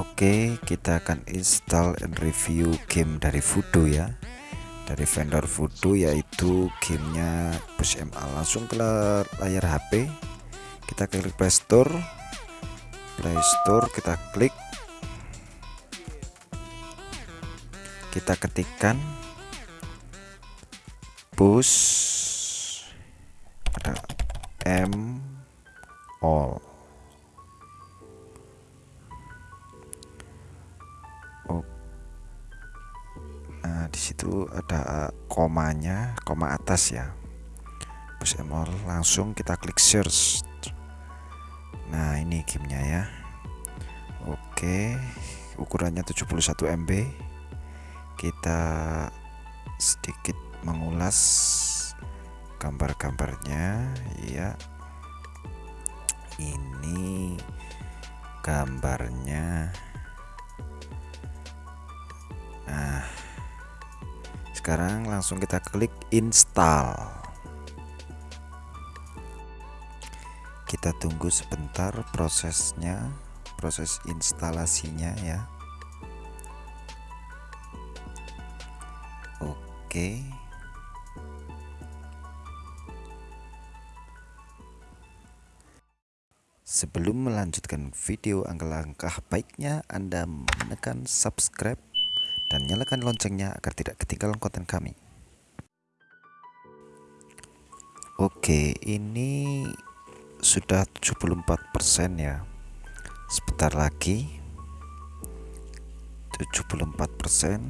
Oke kita akan install and review game dari Voodoo ya. Dari vendor Voodoo yaitu gamenya Push MA langsung ke layar HP kita klik Play Store. Play Store kita klik. Kita ketikkan. Push. M all nah di situ ada komanya koma atas ya. Push all langsung kita klik search. Nah ini gamenya ya. Oke ukurannya 71 MB kita sedikit mengulas gambar-gambarnya. Ya ini gambarnya. Nah sekarang langsung kita klik install kita tunggu sebentar prosesnya proses instalasinya ya Oke. Sebelum melanjutkan video angka-langkah baiknya Anda menekan subscribe dan nyalakan loncengnya agar tidak ketinggalan konten kami. Oke, ini sudah 74% ya. Sebentar lagi 74%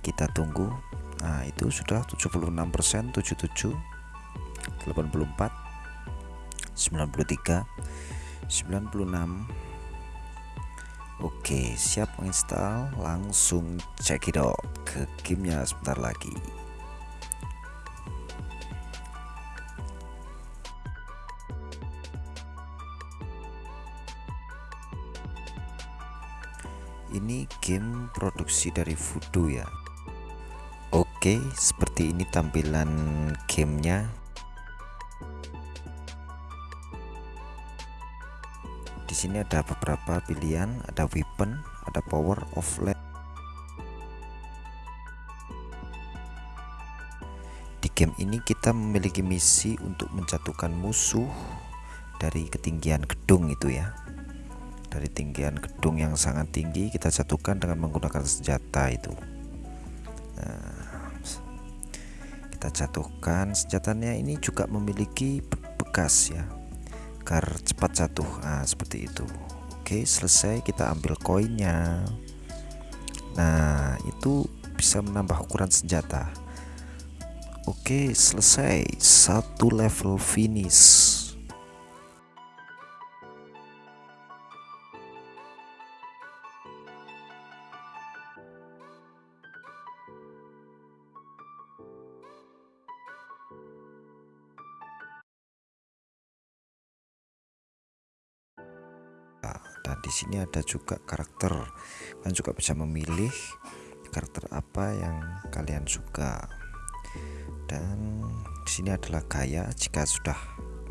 kita tunggu nah itu sudah 76% 77 84 93 96 Oke siap menginstal langsung cekidot ke gamenya sebentar lagi. Ini game produksi dari Voodoo ya. Oke, seperti ini tampilan gamenya. Di sini ada beberapa pilihan, ada weapon, ada power of light. Di game ini kita memiliki misi untuk menjatuhkan musuh dari ketinggian gedung itu ya. Dari tinggian gedung yang sangat tinggi kita jatuhkan dengan menggunakan senjata itu. Nah, kita jatuhkan senjatanya ini juga memiliki bekas ya agar cepat jatuh. Nah seperti itu. Oke selesai kita ambil koinnya. Nah itu bisa menambah ukuran senjata. Oke selesai. Satu level finish di sini ada juga karakter. Kalian juga bisa memilih karakter apa yang kalian suka. Dan di sini adalah gaya jika sudah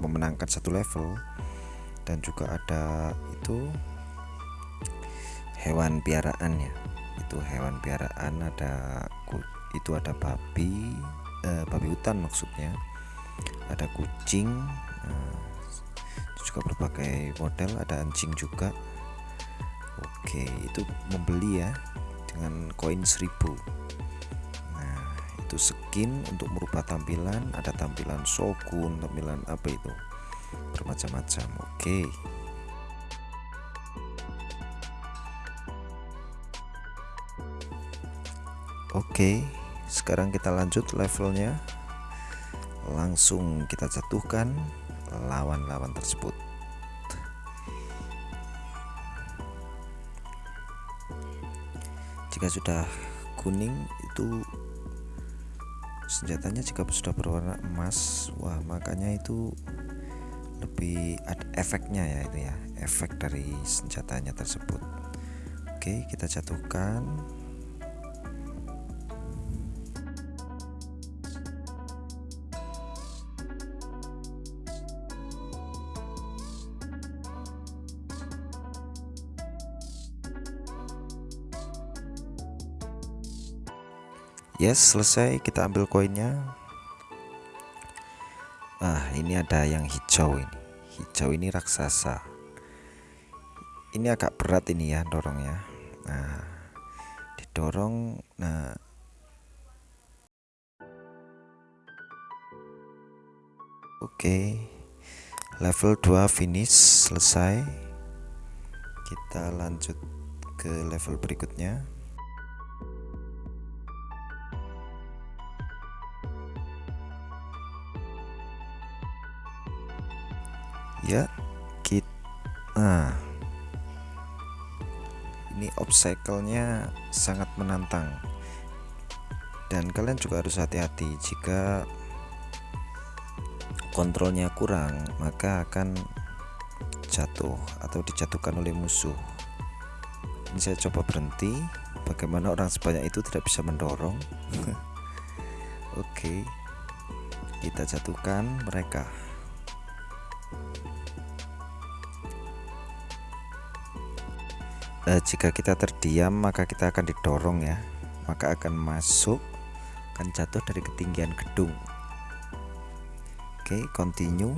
memenangkan satu level. Dan juga ada itu hewan piaraan ya. Itu hewan piaraan ada itu ada babi eh, babi hutan maksudnya. Ada kucing eh, juga berbagai model ada anjing juga oke itu membeli ya dengan koin 1000 nah itu skin untuk merubah tampilan ada tampilan shogun tampilan apa itu? Bermacam-macam oke. Oke, sekarang kita lanjut levelnya. Langsung kita jatuhkan lawan-lawan tersebut jika sudah kuning itu senjatanya jika sudah berwarna emas wah makanya itu lebih ada efeknya ya itu ya efek dari senjatanya tersebut. Oke kita jatuhkan yes selesai kita ambil koinnya. Ah ini ada yang hijau ini. Hijau ini raksasa. Ini agak berat ini ya dorongnya nah didorong nah. Oke level 2 finish selesai. Kita lanjut ke level berikutnya ya kita nah. Ini obstacle-nya sangat menantang. Dan kalian juga harus hati-hati jika kontrolnya kurang maka akan jatuh atau dijatuhkan oleh musuh. Ini saya coba berhenti. Bagaimana orang sebanyak itu tidak bisa mendorong? Oke kita jatuhkan mereka eh, jika kita terdiam maka kita akan didorong ya. Maka akan masuk akan jatuh dari ketinggian gedung. Oke continue.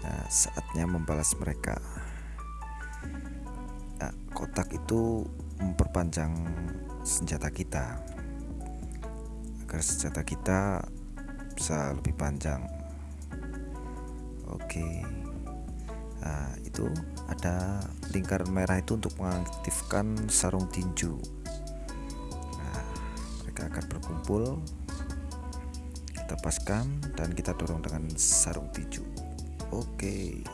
Nah, saatnya membalas mereka. Nah, kotak itu memperpanjang senjata kita. Agar senjata kita bisa lebih panjang. Oke nah, itu ada lingkaran merah itu untuk mengaktifkan sarung tinju. Nah, mereka akan berkumpul kita paskan dan kita dorong dengan sarung tinju. Oke.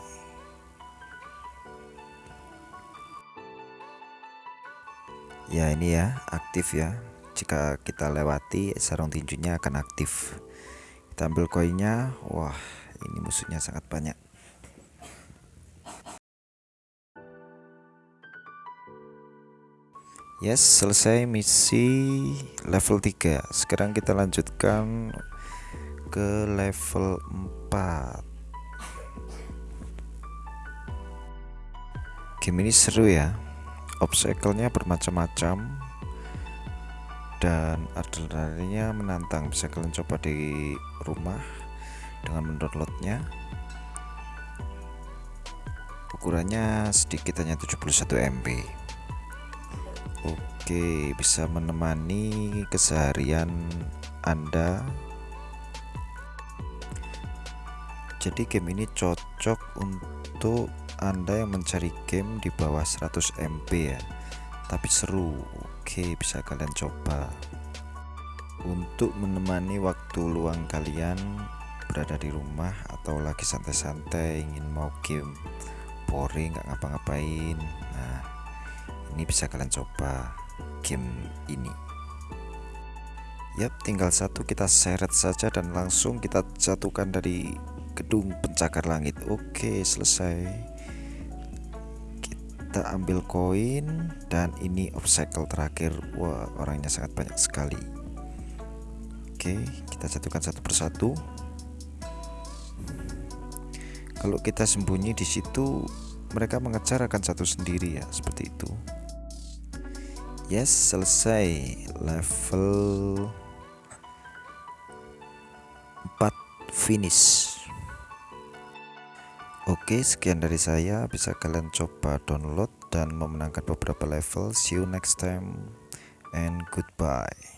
Ya ini ya aktif ya. Jika kita lewati sarung tinjunya akan aktif. Kita ambil koinnya. Wah ini musuhnya sangat banyak Yes, selesai misi level 3. Sekarang kita lanjutkan ke level 4. Game ini seru ya. Obstacle-nya bermacam-macam dan adrenalinnya menantang. Bisa kalian coba di rumah dengan mendownloadnya. Ukurannya sedikit hanya 71 MB. Oke, bisa menemani keseharian Anda. Jadi game ini cocok untuk Anda yang mencari game di bawah 100 MB ya. Tapi seru. Oke, bisa kalian coba. Untuk menemani waktu luang kalian berada di rumah atau lagi santai-santai ingin mau game boring nggak ngapa-ngapain. Nah, ini bisa kalian coba game ini. Yap tinggal satu kita seret saja dan langsung kita jatuhkan dari gedung pencakar langit. Oke selesai. Kita ambil koin dan ini obstacle terakhir. Wah orangnya sangat banyak sekali. Oke kita jatuhkan satu persatu. Kalau kita sembunyi di situ mereka mengejar akan satu sendiri ya seperti itu Yes, selesai level 4 finish. Oke, sekian dari saya. Bisa kalian coba download dan memenangkan beberapa level. See you next time and goodbye.